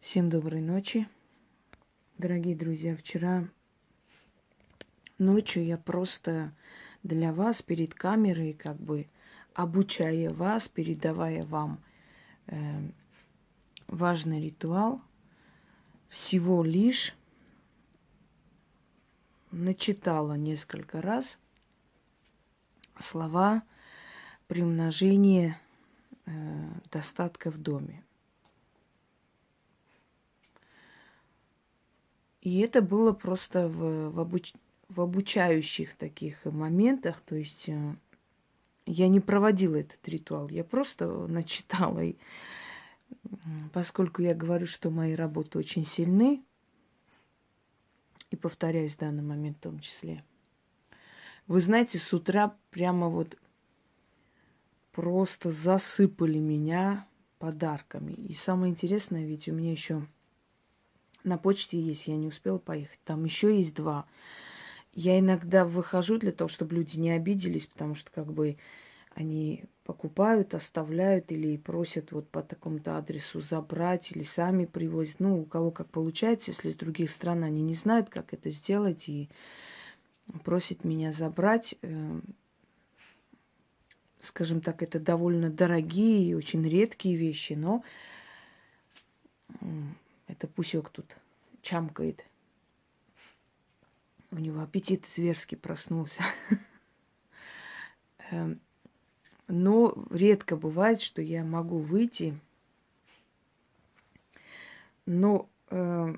Всем доброй ночи, дорогие друзья. Вчера ночью я просто для вас перед камерой, как бы обучая вас, передавая вам э, важный ритуал, всего лишь начитала несколько раз слова при умножении э, достатка в доме. И это было просто в, в, обуч, в обучающих таких моментах. То есть э, я не проводила этот ритуал, я просто начитала. И поскольку я говорю, что мои работы очень сильны, и повторяюсь в данный момент в том числе, вы знаете, с утра прямо вот просто засыпали меня подарками. И самое интересное, ведь у меня еще на почте есть, я не успела поехать. Там еще есть два. Я иногда выхожу для того, чтобы люди не обиделись, потому что как бы они покупают, оставляют или просят вот по такому-то адресу забрать или сами привозят. Ну, у кого как получается, если с других стран они не знают, как это сделать и просят меня забрать. Эм, скажем так, это довольно дорогие и очень редкие вещи, но это пусек тут чамкает. У него аппетит зверски проснулся. Эм, но редко бывает, что я могу выйти. Но, э,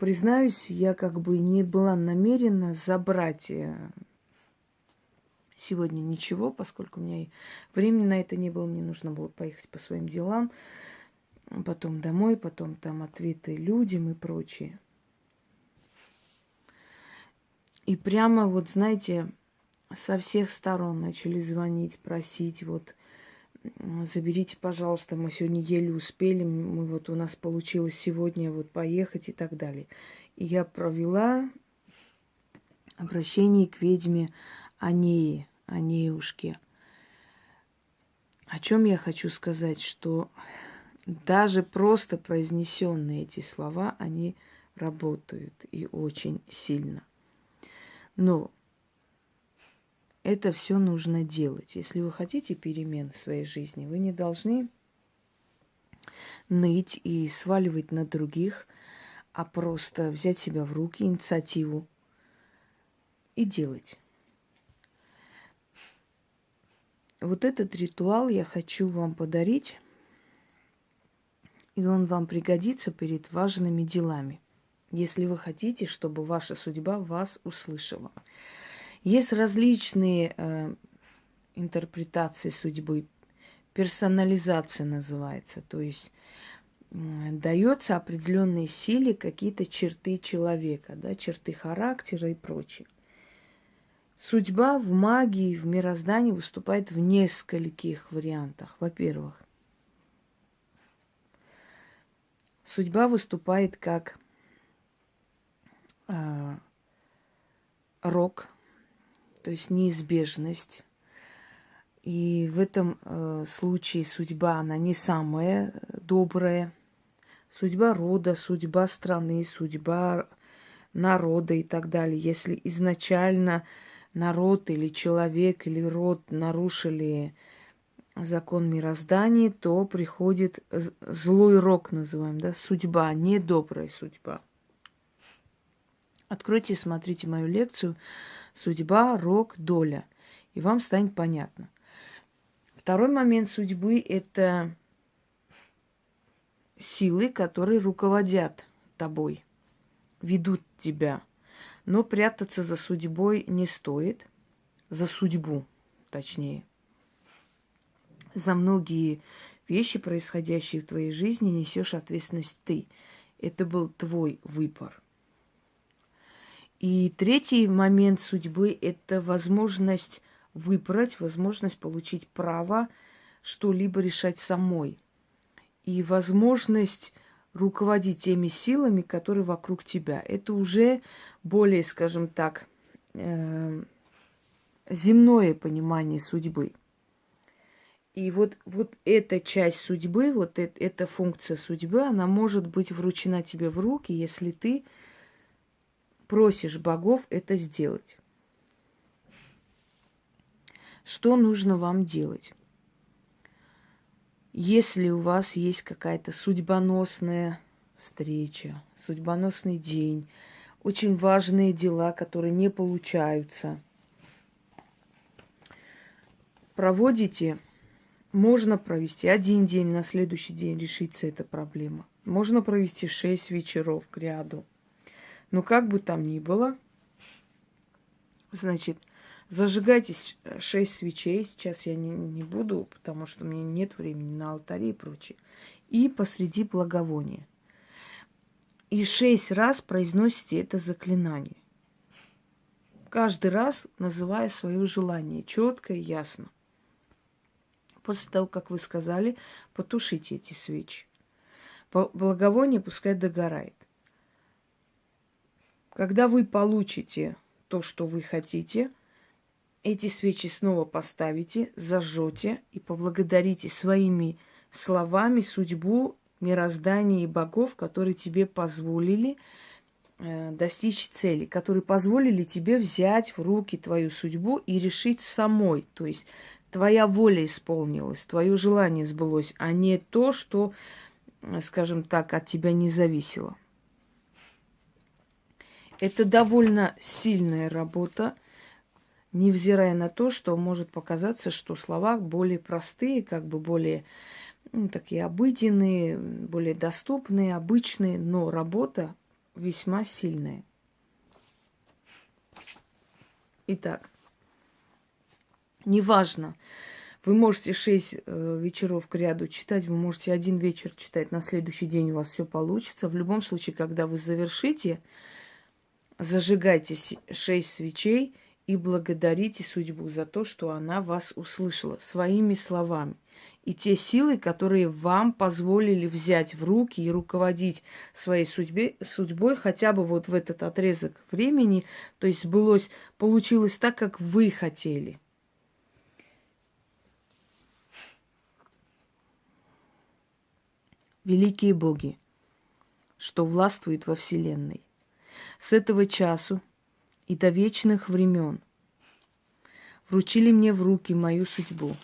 признаюсь, я как бы не была намерена забрать э, сегодня ничего, поскольку у меня времени на это не было, мне нужно было поехать по своим делам потом домой, потом там ответы людям и прочее. И прямо вот, знаете, со всех сторон начали звонить, просить, вот, заберите, пожалуйста, мы сегодня еле успели, мы вот у нас получилось сегодня вот поехать и так далее. И я провела обращение к ведьме Анеи, Анеюшке. О чем я хочу сказать, что даже просто произнесенные эти слова, они работают и очень сильно. Но это все нужно делать. Если вы хотите перемен в своей жизни, вы не должны ныть и сваливать на других, а просто взять себя в руки, инициативу и делать. Вот этот ритуал я хочу вам подарить и он вам пригодится перед важными делами, если вы хотите, чтобы ваша судьба вас услышала. Есть различные э, интерпретации судьбы, персонализация называется, то есть э, дается определенной силе какие-то черты человека, да, черты характера и прочее. Судьба в магии, в мироздании выступает в нескольких вариантах. Во-первых, Судьба выступает как э, рок, то есть неизбежность. И в этом э, случае судьба, она не самая добрая. Судьба рода, судьба страны, судьба народа и так далее. Если изначально народ или человек или род нарушили закон мироздания, то приходит злой рок, называем, да, судьба, недобрая судьба. Откройте смотрите мою лекцию «Судьба, рок, доля», и вам станет понятно. Второй момент судьбы – это силы, которые руководят тобой, ведут тебя. Но прятаться за судьбой не стоит, за судьбу, точнее – за многие вещи, происходящие в твоей жизни, несешь ответственность ты. Это был твой выбор. И третий момент судьбы – это возможность выбрать, возможность получить право что-либо решать самой. И возможность руководить теми силами, которые вокруг тебя. Это уже более, скажем так, э, земное понимание судьбы – И вот, вот эта часть судьбы, вот э- эта функция судьбы, она может быть вручена тебе в руки, если ты просишь богов это сделать. Что нужно вам делать? Если у вас есть какая-то судьбоносная встреча, судьбоносный день, очень важные дела, которые не получаются, проводите, можно провести один день, на следующий день решится эта проблема. Можно провести шесть вечеров к ряду. Но как бы там ни было, значит, зажигайте шесть свечей. Сейчас я не, не буду, потому что у меня нет времени на алтаре и прочее. И посреди благовония. И шесть раз произносите это заклинание. Каждый раз называя свое желание четко и ясно. После того, как вы сказали, потушите эти свечи. Благовоние пускай догорает. Когда вы получите то, что вы хотите, эти свечи снова поставите, зажжете и поблагодарите своими словами судьбу, мироздание и богов, которые тебе позволили э, достичь цели, которые позволили тебе взять в руки твою судьбу и решить самой. То есть твоя воля исполнилась, твое желание сбылось, а не то, что, э, скажем так, от тебя не зависело. Это довольно сильная работа, невзирая на то, что может показаться, что слова более простые, как бы более ну, такие обыденные, более доступные, обычные, но работа весьма сильная. Итак, неважно, вы можете шесть э, вечеров к ряду читать, вы можете один вечер читать, на следующий день у вас все получится. В любом случае, когда вы завершите, зажигайте шесть свечей и благодарите судьбу за то, что она вас услышала своими словами. И те силы, которые вам позволили взять в руки и руководить своей судьбе, судьбой хотя бы вот в этот отрезок времени, то есть сбылось, получилось так, как вы хотели. Великие боги, что властвует во Вселенной с этого часу и до вечных времен вручили мне в руки мою судьбу.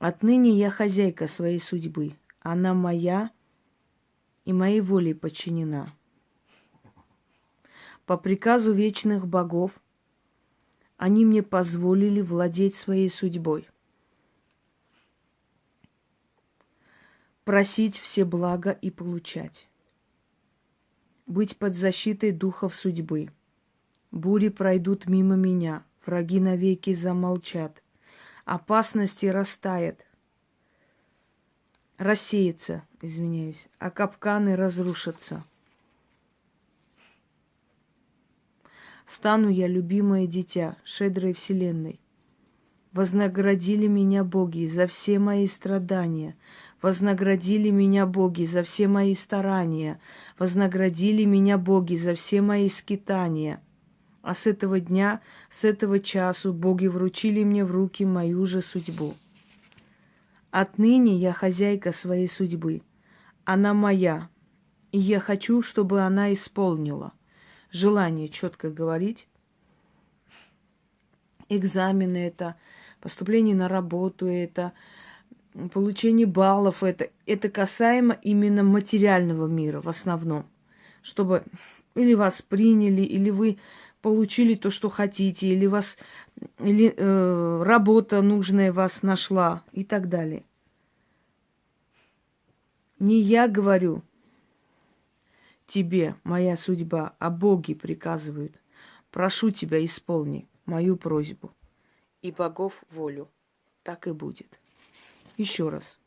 Отныне я хозяйка своей судьбы. Она моя и моей волей подчинена. По приказу вечных богов они мне позволили владеть своей судьбой. Просить все блага и получать быть под защитой духов судьбы. Бури пройдут мимо меня, враги навеки замолчат, опасности растает, рассеется, извиняюсь, а капканы разрушатся. Стану я любимое дитя шедрой вселенной. Вознаградили меня боги за все мои страдания, Вознаградили меня боги за все мои старания, вознаградили меня боги за все мои скитания. А с этого дня, с этого часу боги вручили мне в руки мою же судьбу. Отныне я хозяйка своей судьбы. Она моя, и я хочу, чтобы она исполнила. Желание четко говорить. Экзамены это, поступление на работу это, получение баллов, это, это касаемо именно материального мира в основном. Чтобы или вас приняли, или вы получили то, что хотите, или вас или э, работа нужная вас нашла и так далее. Не я говорю тебе, моя судьба, а боги приказывают. Прошу тебя, исполни мою просьбу и богов волю. Так и будет. Еще раз.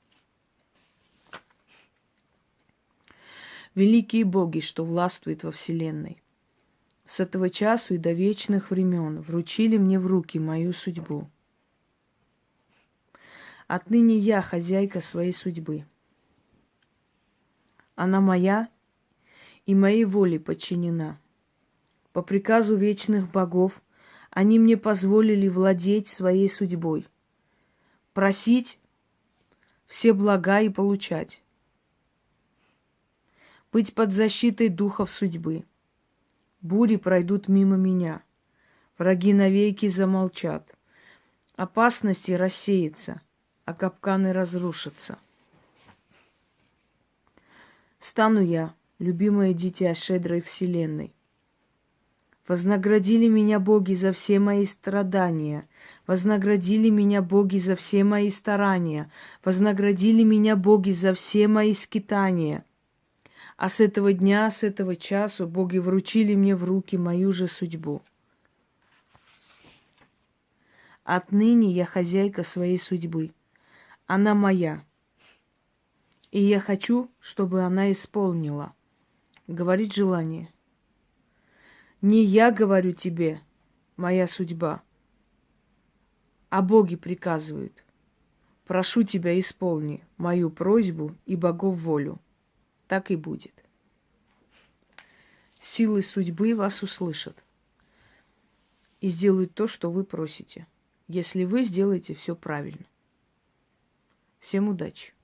Великие боги, что властвуют во Вселенной, с этого часу и до вечных времен вручили мне в руки мою судьбу. Отныне я хозяйка своей судьбы. Она моя и моей воле подчинена. По приказу вечных богов они мне позволили владеть своей судьбой – просить все блага и получать. Быть под защитой духов судьбы. Бури пройдут мимо меня. Враги навеки замолчат. Опасности рассеются, а капканы разрушатся. Стану я, любимое дитя щедрой вселенной. Вознаградили меня боги за все мои страдания, вознаградили меня боги за все мои старания, вознаградили меня боги за все мои скитания. А с этого дня, с этого часу боги вручили мне в руки мою же судьбу. Отныне я хозяйка своей судьбы. Она моя. И я хочу, чтобы она исполнила. Говорит желание. Не я говорю тебе, моя судьба, а боги приказывают. Прошу тебя, исполни мою просьбу и богов волю. Так и будет. Силы судьбы вас услышат и сделают то, что вы просите, если вы сделаете все правильно. Всем удачи!